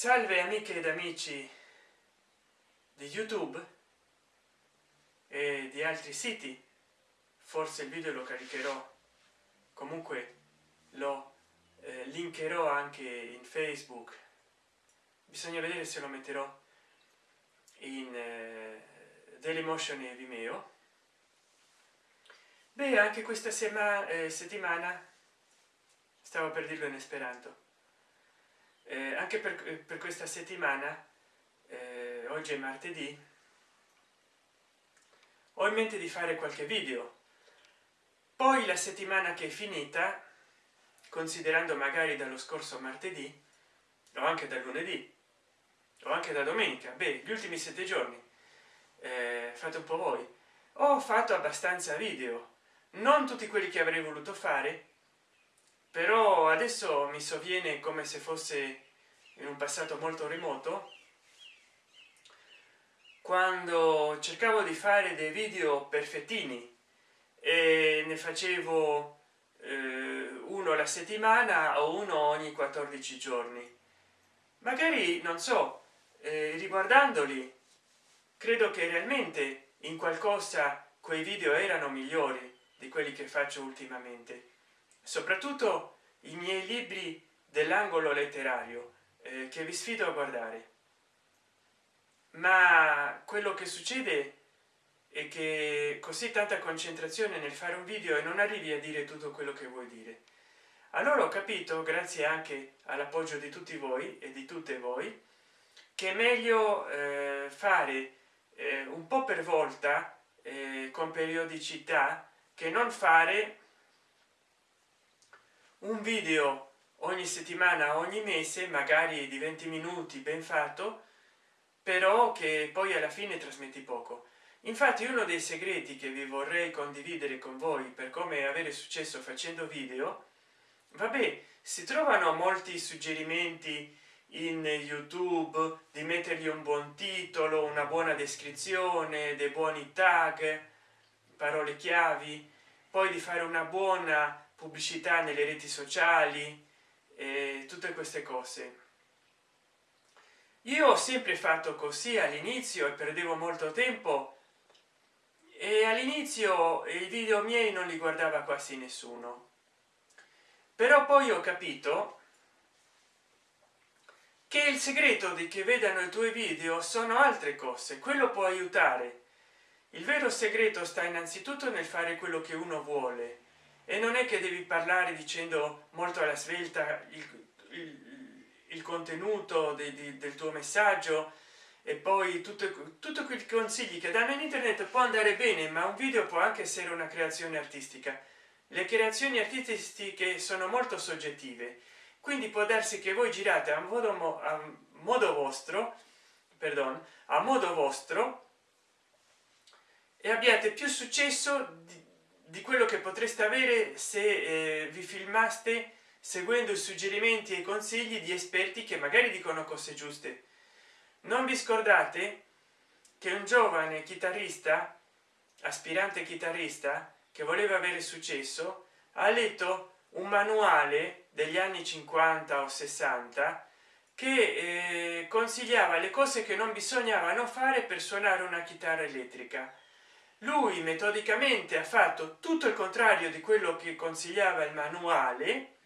salve amiche ed amici di youtube e di altri siti. Forse il video lo caricherò. Comunque lo eh, linkerò anche in facebook. Bisogna vedere se lo metterò in eh, dailymotion e vimeo. Beh anche questa sema, eh, settimana stavo per dirlo in esperanto eh, anche per, per, questa settimana eh, oggi è martedì ho in mente di fare qualche video. Poi la settimana che è finita considerando magari dallo scorso martedì o anche da lunedì o anche da domenica beh gli ultimi sette giorni eh, fate un po voi. Ho fatto abbastanza video non tutti quelli che avrei voluto fare però adesso mi sovviene come se fosse in un passato molto remoto. Quando cercavo di fare dei video perfettini e ne facevo eh, uno alla settimana o uno ogni 14 giorni. Magari non so eh, riguardandoli credo che realmente in qualcosa quei video erano migliori di quelli che faccio ultimamente soprattutto i miei libri dell'angolo letterario eh, che vi sfido a guardare. Ma quello che succede è che così tanta concentrazione nel fare un video e non arrivi a dire tutto quello che vuoi dire. Allora ho capito grazie anche all'appoggio di tutti voi e di tutte voi che è meglio eh, fare eh, un po per volta eh, con periodicità che non fare un video ogni settimana ogni mese magari di 20 minuti ben fatto però che poi alla fine trasmetti poco. Infatti uno dei segreti che vi vorrei condividere con voi per come avere successo facendo video vabbè si trovano molti suggerimenti in youtube di mettergli un buon titolo una buona descrizione dei buoni tag parole chiavi poi di fare una buona pubblicità nelle reti sociali e tutte queste cose. Io ho sempre fatto così all'inizio e perdevo molto tempo e all'inizio i video miei non li guardava quasi nessuno. Però poi ho capito che il segreto di che vedano i tuoi video sono altre cose quello può aiutare. Il vero segreto sta innanzitutto nel fare quello che uno vuole e non è che devi parlare dicendo molto alla svelta il, il, il contenuto de, de, del tuo messaggio e poi tutto, tutto quei consigli che danno in internet può andare bene ma un video può anche essere una creazione artistica. Le creazioni artistiche sono molto soggettive quindi può darsi che voi girate a modo, a modo vostro perdon, a modo vostro e abbiate più successo di, di quello che potreste avere se eh, vi filmaste seguendo i suggerimenti e i consigli di esperti che magari dicono cose giuste. Non vi scordate che un giovane chitarrista aspirante chitarrista che voleva avere successo ha letto un manuale degli anni 50 o 60 che eh, consigliava le cose che non bisognava fare per suonare una chitarra elettrica lui metodicamente ha fatto tutto il contrario di quello che consigliava il manuale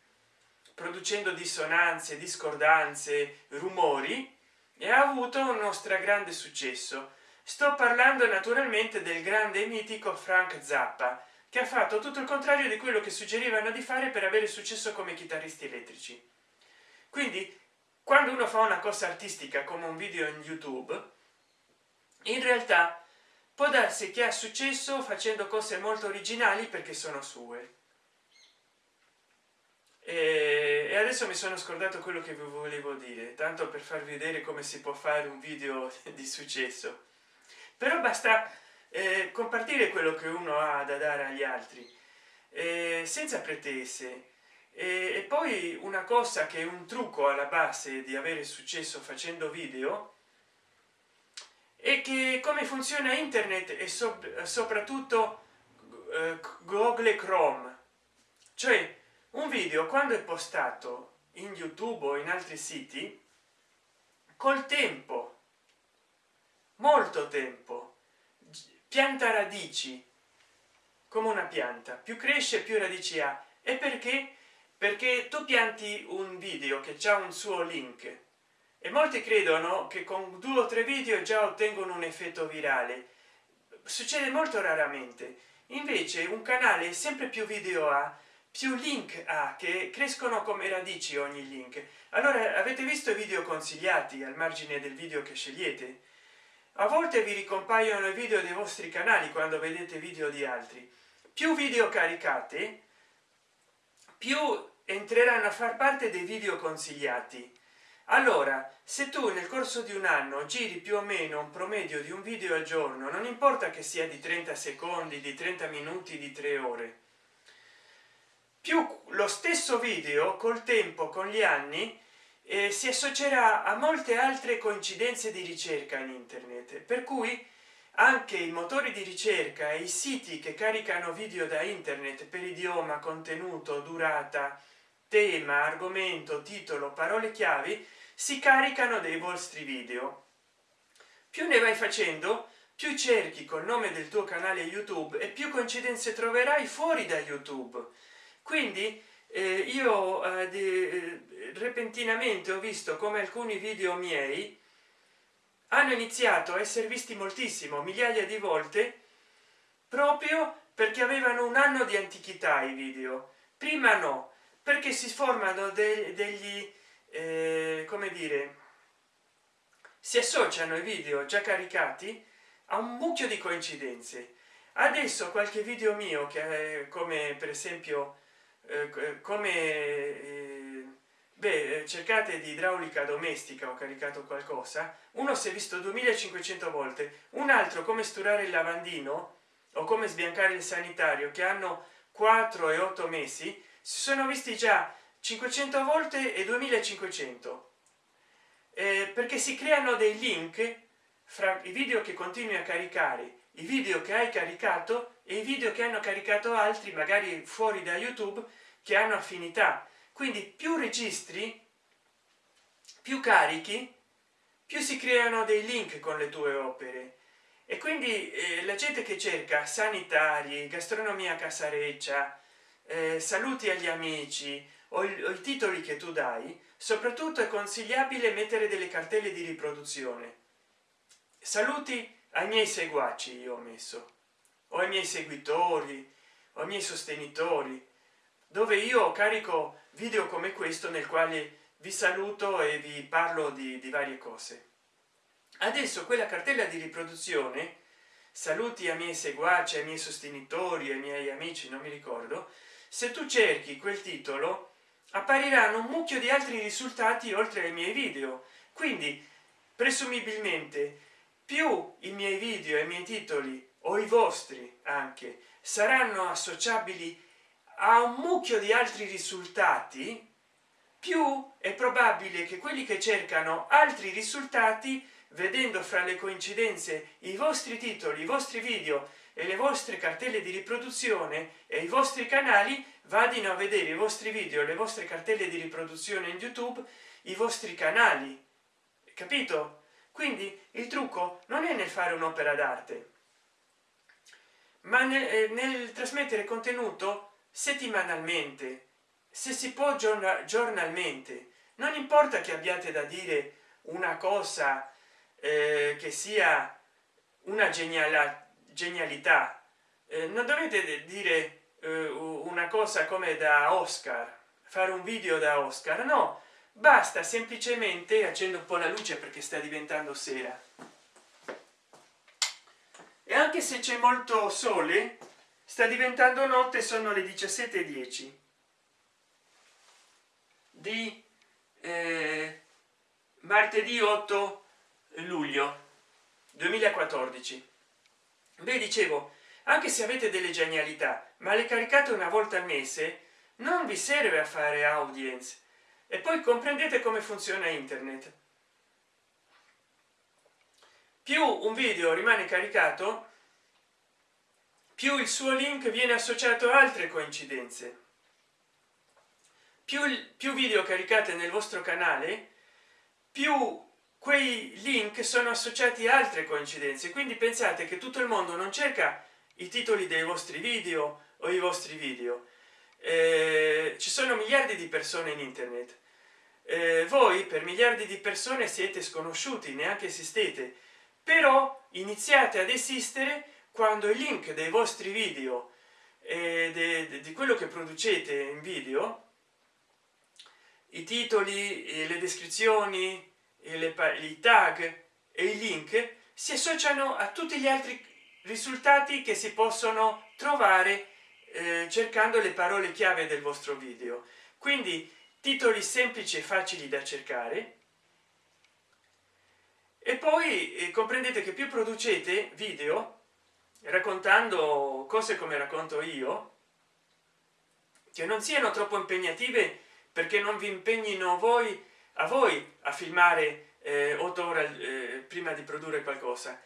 producendo dissonanze discordanze rumori e ha avuto uno stragrande successo. Sto parlando naturalmente del grande mitico frank zappa che ha fatto tutto il contrario di quello che suggerivano di fare per avere successo come chitarristi elettrici. Quindi quando uno fa una cosa artistica come un video in youtube in realtà può darsi che ha successo facendo cose molto originali perché sono sue. E adesso mi sono scordato quello che vi volevo dire tanto per farvi vedere come si può fare un video di successo. Però basta eh, compartire quello che uno ha da dare agli altri eh, senza pretese. E, e poi una cosa che è un trucco alla base di avere successo facendo video è che come funziona internet e so, soprattutto eh, google chrome? Cioè un video quando è postato in youtube o in altri siti col tempo molto tempo pianta radici come una pianta. Più cresce più radici ha. E perché? Perché tu pianti un video che c'è un suo link e molti credono che con due o tre video già ottengono un effetto virale. Succede molto raramente. Invece un canale sempre più video ha più link ha che crescono come radici ogni link. Allora avete visto i video consigliati al margine del video che scegliete? A volte vi ricompaiono i video dei vostri canali quando vedete video di altri. Più video caricate più entreranno a far parte dei video consigliati allora se tu nel corso di un anno giri più o meno un promedio di un video al giorno non importa che sia di 30 secondi di 30 minuti di tre ore. Più lo stesso video col tempo con gli anni eh, si associerà a molte altre coincidenze di ricerca in internet. Per cui anche i motori di ricerca e i siti che caricano video da internet per idioma contenuto durata tema argomento titolo parole chiavi si caricano dei vostri video. Più ne vai facendo più cerchi col nome del tuo canale youtube e più coincidenze troverai fuori da youtube. Quindi eh, io eh, eh, repentinamente ho visto come alcuni video miei hanno iniziato a essere visti moltissimo migliaia di volte proprio perché avevano un anno di antichità i video. Prima no perché si formano de degli eh, come dire si associano i video già caricati a un mucchio di coincidenze. Adesso qualche video mio che è come per esempio eh, come eh, beh cercate di idraulica domestica ho caricato qualcosa. Uno si è visto 2500 volte un altro come sturare il lavandino o come sbiancare il sanitario che hanno 4 e 8 mesi si sono visti già 500 volte e 2500 eh, perché si creano dei link fra i video che continui a caricare i video che hai caricato e i video che hanno caricato altri magari fuori da youtube che hanno affinità. Quindi più registri più carichi più si creano dei link con le tue opere. E quindi eh, la gente che cerca sanitari gastronomia casareccia eh, saluti agli amici. O, il, o i titoli che tu dai. Soprattutto è consigliabile mettere delle cartelle di riproduzione. Saluti ai miei seguaci io ho messo. O ai miei seguitori o ai miei sostenitori. Dove io carico video come questo nel quale vi saluto e vi parlo di, di varie cose. Adesso quella cartella di riproduzione saluti ai miei seguaci ai miei sostenitori ai miei amici non mi ricordo se tu cerchi quel titolo appariranno un mucchio di altri risultati oltre ai miei video. Quindi presumibilmente più i miei video e i miei titoli o i vostri anche saranno associabili a un mucchio di altri risultati più è probabile che quelli che cercano altri risultati vedendo fra le coincidenze i vostri titoli i vostri video e le vostre cartelle di riproduzione e i vostri canali vadino a vedere i vostri video le vostre cartelle di riproduzione in youtube i vostri canali capito? Quindi il trucco non è nel fare un'opera d'arte ma nel, eh, nel, trasmettere contenuto settimanalmente se si può giornalmente. Non importa che abbiate da dire una cosa eh, che sia una geniala, genialità eh, non dovete dire eh, una cosa come da oscar fare un video da oscar? No basta semplicemente accendo un po la luce perché sta diventando sera. E anche se c'è molto sole sta diventando notte sono le 17:10 di eh, martedì 8 luglio 2014 beh dicevo anche se avete delle genialità ma le caricate una volta al mese non vi serve a fare audience. E poi comprendete come funziona internet. Più un video rimane caricato più il suo link viene associato a altre coincidenze. Più, più video caricate nel vostro canale più quei link sono associati a altre coincidenze. Quindi pensate che tutto il mondo non cerca i titoli dei vostri video o i vostri video. Eh, ci sono miliardi di persone in internet. Eh, voi per miliardi di persone siete sconosciuti neanche esistete. Però iniziate ad esistere quando i link dei vostri video e de, di quello che producete in video i titoli le descrizioni le, i tag e i link si associano a tutti gli altri risultati che si possono trovare eh, cercando le parole chiave del vostro video. Quindi titoli semplici e facili da cercare. E poi eh, comprendete che più producete video raccontando cose come racconto io che non siano troppo impegnative perché non vi impegnino voi a voi a filmare eh, otto ore eh, prima di produrre qualcosa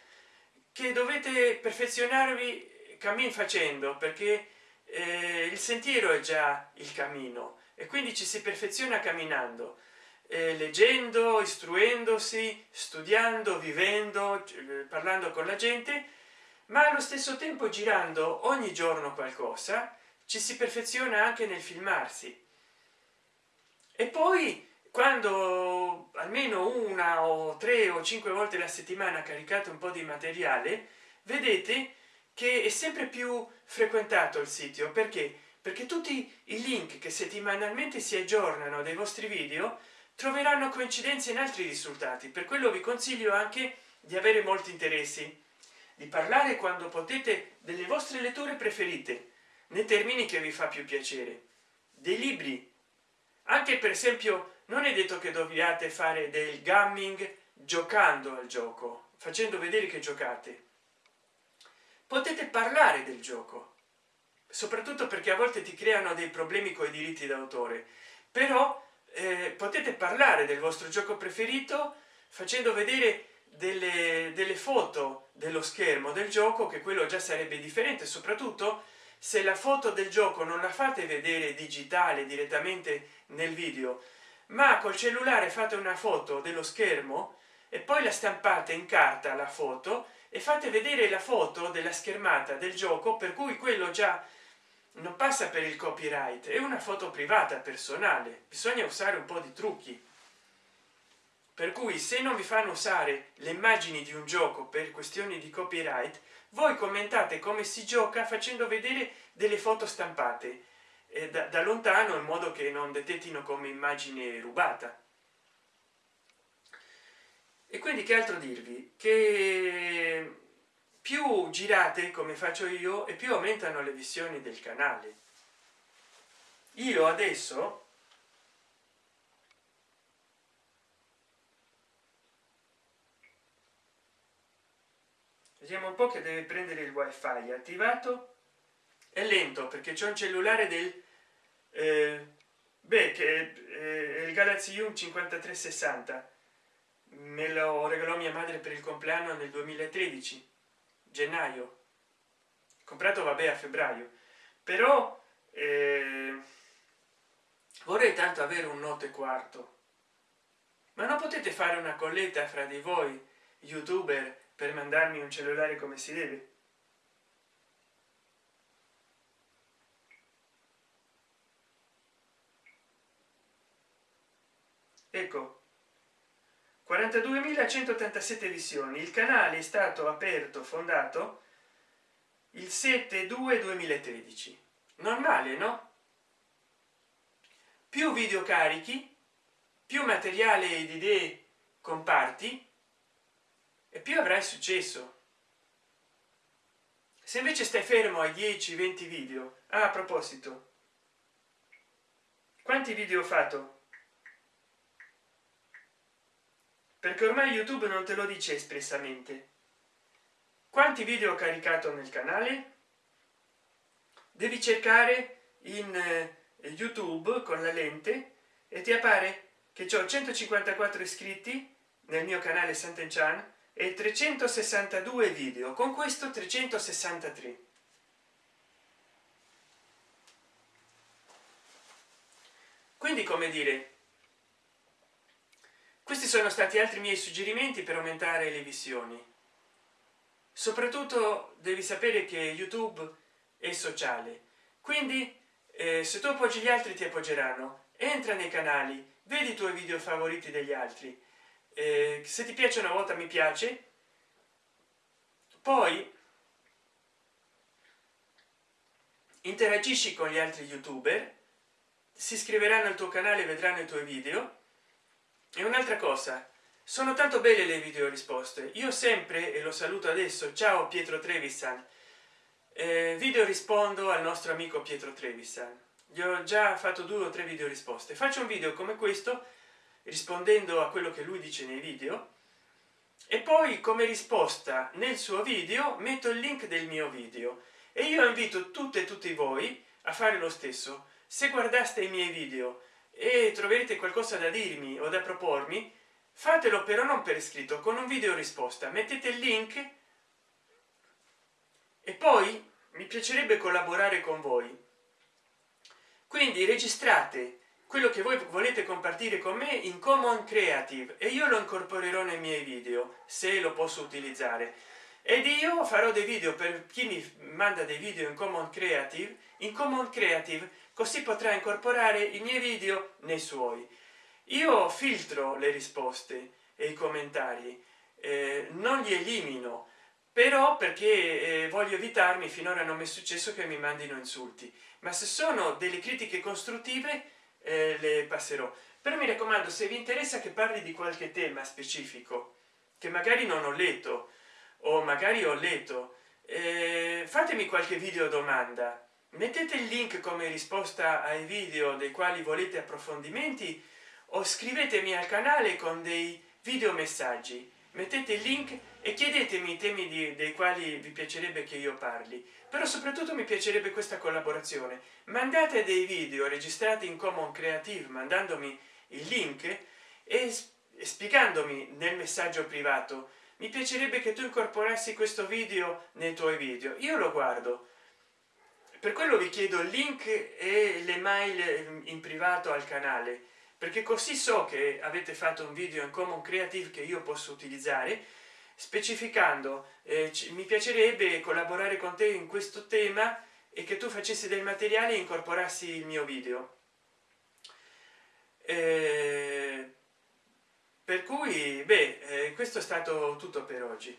che dovete perfezionarvi cammin facendo perché eh, il sentiero è già il cammino e quindi ci si perfeziona camminando eh, leggendo istruendosi studiando vivendo eh, parlando con la gente ma allo stesso tempo girando ogni giorno qualcosa ci si perfeziona anche nel filmarsi. E poi quando almeno una o tre o cinque volte la settimana caricate un po di materiale vedete che è sempre più frequentato il sito. Perché? Perché tutti i link che settimanalmente si aggiornano dei vostri video troveranno coincidenze in altri risultati. Per quello vi consiglio anche di avere molti interessi di parlare quando potete delle vostre letture preferite nei termini che vi fa più piacere. Dei libri. Anche per esempio non è detto che dobbiate fare del gaming giocando al gioco facendo vedere che giocate. Potete parlare del gioco soprattutto perché a volte ti creano dei problemi con i diritti d'autore però eh, potete parlare del vostro gioco preferito facendo vedere delle, delle foto dello schermo del gioco che quello già sarebbe differente soprattutto se la foto del gioco non la fate vedere digitale direttamente nel video ma col cellulare fate una foto dello schermo e poi la stampate in carta la foto e fate vedere la foto della schermata del gioco per cui quello già non passa per il copyright è una foto privata personale. Bisogna usare un po di trucchi. Per cui se non vi fanno usare le immagini di un gioco per questioni di copyright voi commentate come si gioca facendo vedere delle foto stampate eh, da, da lontano in modo che non detettino come immagine rubata. E quindi che altro dirvi? Che più girate come faccio io e più aumentano le visioni del canale. Io adesso vediamo un po che deve prendere il wifi. Attivato è lento perché c'è un cellulare del eh, beh che è il galaxy u 5360 me lo regalò mia madre per il compleanno nel 2013 gennaio. Comprato vabbè a febbraio. Però eh, vorrei tanto avere un note quarto. Ma non potete fare una colletta fra di voi youtuber per mandarmi un cellulare come si deve ecco 42.187 visioni. Il canale è stato aperto fondato il 7 2 2013 normale no? Più video carichi più materiale ed idee comparti e più avrai successo. Se invece stai fermo ai 10 20 video ah, a proposito quanti video ho fatto perché ormai youtube non te lo dice espressamente. Quanti video ho caricato nel canale? Devi cercare in eh, youtube con la lente e ti appare che ho 154 iscritti nel mio canale Sant'Enchan e 362 video. Con questo 363 quindi come dire questi sono stati altri miei suggerimenti per aumentare le visioni. Soprattutto devi sapere che youtube è sociale. Quindi eh, se tu appoggi gli altri ti appoggeranno. Entra nei canali vedi i tuoi video favoriti degli altri. Eh, se ti piace una volta mi piace. Poi interagisci con gli altri youtuber si iscriveranno al tuo canale vedranno i tuoi video e un'altra cosa sono tanto belle le video risposte. Io sempre e lo saluto adesso ciao pietro trevisan. Eh, video rispondo al nostro amico pietro trevisan. Gli ho già fatto due o tre video risposte. Faccio un video come questo rispondendo a quello che lui dice nei video e poi come risposta nel suo video metto il link del mio video. E io invito tutte e tutti voi a fare lo stesso. Se guardaste i miei video e troverete qualcosa da dirmi o da propormi? Fatelo però non per iscritto con un video risposta. Mettete il link. E poi mi piacerebbe collaborare con voi. Quindi registrate quello che voi volete compartire con me in common creative e io lo incorporerò nei miei video se lo posso utilizzare. Ed io farò dei video per chi mi manda dei video in common creative in common creative così potrà incorporare i miei video nei suoi. Io filtro le risposte e i commentari eh, non li elimino però perché eh, voglio evitarmi finora non mi è successo che mi mandino insulti. Ma se sono delle critiche costruttive eh, le passerò. Però mi raccomando se vi interessa che parli di qualche tema specifico che magari non ho letto o magari ho letto eh, fatemi qualche video domanda mettete il link come risposta ai video dei quali volete approfondimenti o scrivetemi al canale con dei video messaggi. Mettete il link e chiedetemi i temi di, dei quali vi piacerebbe che io parli. Però soprattutto mi piacerebbe questa collaborazione. Mandate dei video registrati in common creative mandandomi il link e spiegandomi nel messaggio privato. Mi piacerebbe che tu incorporassi questo video nei tuoi video. Io lo guardo per quello vi chiedo il link e le mail in privato al canale perché così so che avete fatto un video in common creative che io posso utilizzare specificando eh, mi piacerebbe collaborare con te in questo tema e che tu facessi del materiale e incorporassi il mio video. Eh, per cui beh eh, questo è stato tutto per oggi.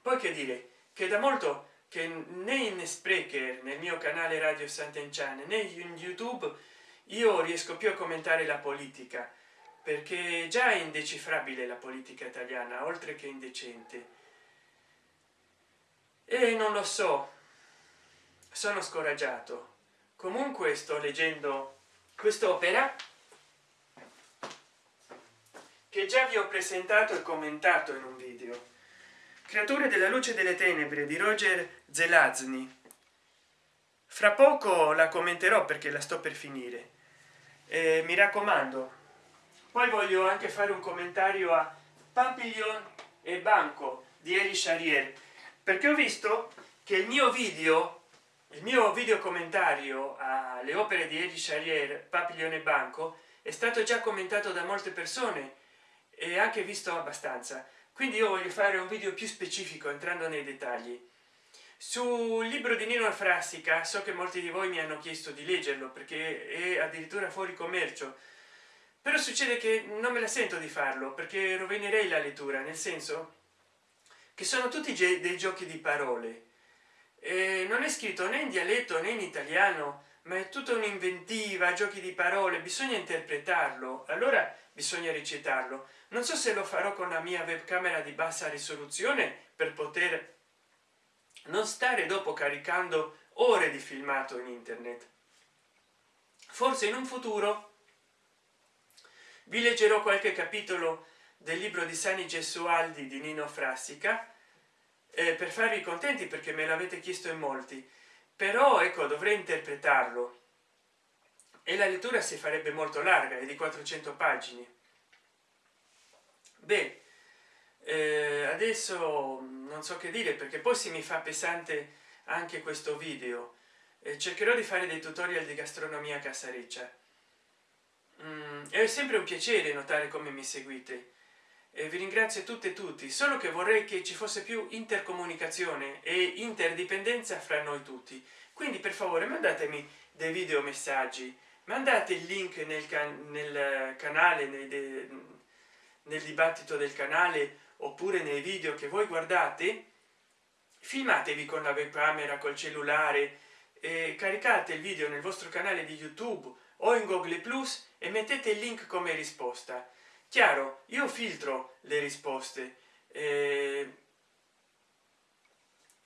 Poi che dire che da molto che né in sprecher nel mio canale radio sant'enchan né in youtube io riesco più a commentare la politica perché già è indecifrabile la politica italiana oltre che indecente. E non lo so sono scoraggiato. Comunque sto leggendo quest'opera che già vi ho presentato e commentato in un video creature della luce delle tenebre di roger zelazny. Fra poco la commenterò perché la sto per finire. Eh, mi raccomando poi voglio anche fare un commentario a papillon e banco di Eli Charrier perché ho visto che il mio video il mio video commentario alle opere di Eli Charrier papillon e banco è stato già commentato da molte persone e anche visto abbastanza quindi io voglio fare un video più specifico entrando nei dettagli. Sul libro di nino frassica so che molti di voi mi hanno chiesto di leggerlo perché è addirittura fuori commercio però succede che non me la sento di farlo perché rovinerei la lettura nel senso che sono tutti dei giochi di parole. E non è scritto né in dialetto né in italiano ma è tutta un'inventiva giochi di parole bisogna interpretarlo. Allora bisogna recitarlo non so se lo farò con la mia webcamera di bassa risoluzione per poter non stare dopo caricando ore di filmato in internet. Forse in un futuro vi leggerò qualche capitolo del libro di sani gesualdi di nino frassica eh, per farvi contenti perché me l'avete chiesto in molti. Però ecco dovrei interpretarlo. E la lettura si farebbe molto larga è di 400 pagine beh eh, adesso non so che dire perché poi si mi fa pesante anche questo video. Eh, cercherò di fare dei tutorial di gastronomia casareccia. Mm, è sempre un piacere notare come mi seguite. Eh, vi ringrazio tutte e tutti solo che vorrei che ci fosse più intercomunicazione e interdipendenza fra noi tutti. Quindi per favore mandatemi dei video messaggi. Mandate il link nel, can nel canale nel, nel dibattito del canale oppure nei video che voi guardate filmatevi con la webcamera col cellulare e caricate il video nel vostro canale di youtube o in google plus e mettete il link come risposta. Chiaro io filtro le risposte eh,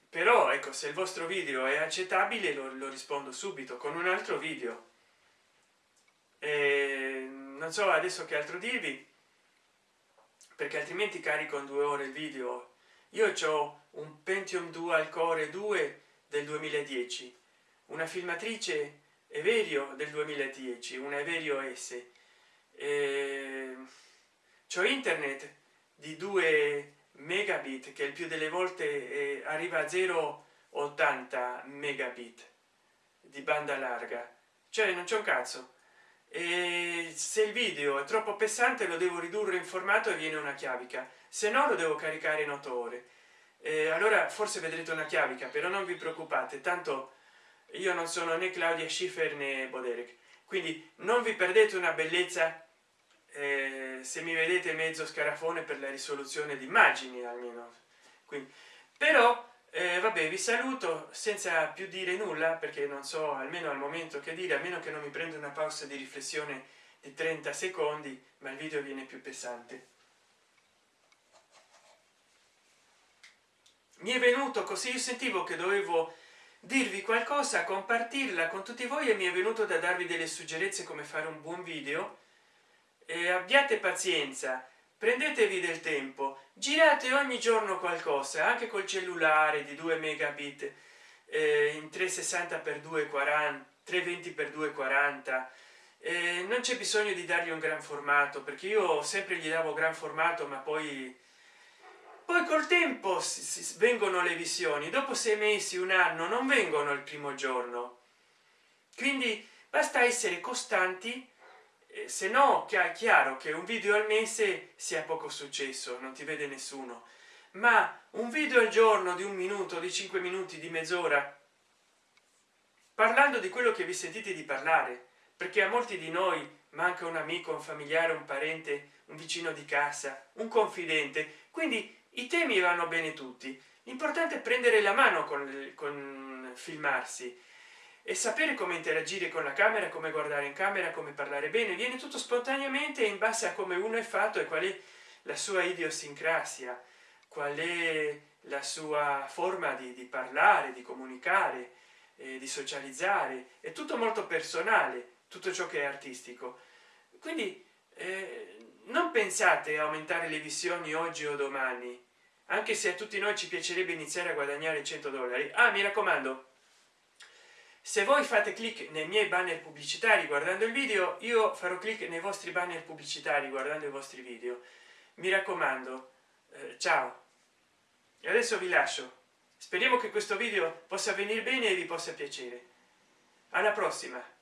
però ecco se il vostro video è accettabile lo, lo rispondo subito con un altro video. Eh, non so adesso che altro dirvi perché altrimenti carico in due ore il video. Io ho un pentium dual core 2 del 2010 una filmatrice everio del 2010 una everio s. Eh, c'ho internet di 2 megabit che il più delle volte eh, arriva a 0,80 megabit di banda larga. Cioè non c'è un cazzo e se il video è troppo pesante lo devo ridurre in formato e viene una chiavica. Se no lo devo caricare in 8 ore. E allora forse vedrete una chiavica però non vi preoccupate tanto io non sono né claudia schiffer né boderek. Quindi non vi perdete una bellezza eh, se mi vedete mezzo scarafone per la risoluzione di immagini almeno. Quindi però eh, vabbè vi saluto senza più dire nulla perché non so almeno al momento che dire a meno che non mi prenda una pausa di riflessione di 30 secondi ma il video viene più pesante. Mi è venuto così io sentivo che dovevo dirvi qualcosa compartirla con tutti voi e mi è venuto da darvi delle suggerenze come fare un buon video. E abbiate pazienza prendetevi del tempo. Girate ogni giorno qualcosa anche col cellulare di 2 megabit eh, in 360 per 240 320 per 240 eh, non c'è bisogno di dargli un gran formato perché io sempre gli davo gran formato ma poi poi col tempo si, si, vengono le visioni. Dopo sei mesi un anno non vengono il primo giorno. Quindi basta essere costanti se no che è chiaro che un video al mese sia poco successo non ti vede nessuno. Ma un video al giorno di un minuto di cinque minuti di mezz'ora? Parlando di quello che vi sentite di parlare perché a molti di noi manca un amico un familiare un parente un vicino di casa un confidente. Quindi i temi vanno bene tutti. L'importante è prendere la mano con, con filmarsi e sapere come interagire con la camera come guardare in camera come parlare bene viene tutto spontaneamente in base a come uno è fatto e qual è la sua idiosincrasia qual è la sua forma di, di parlare di comunicare eh, di socializzare. È tutto molto personale tutto ciò che è artistico. Quindi eh, non pensate a aumentare le visioni oggi o domani. Anche se a tutti noi ci piacerebbe iniziare a guadagnare 100 dollari. Ah mi raccomando se voi fate clic nei miei banner pubblicitari guardando il video io farò clic nei vostri banner pubblicitari guardando i vostri video. Mi raccomando eh, ciao. E adesso vi lascio. Speriamo che questo video possa venire bene e vi possa piacere. Alla prossima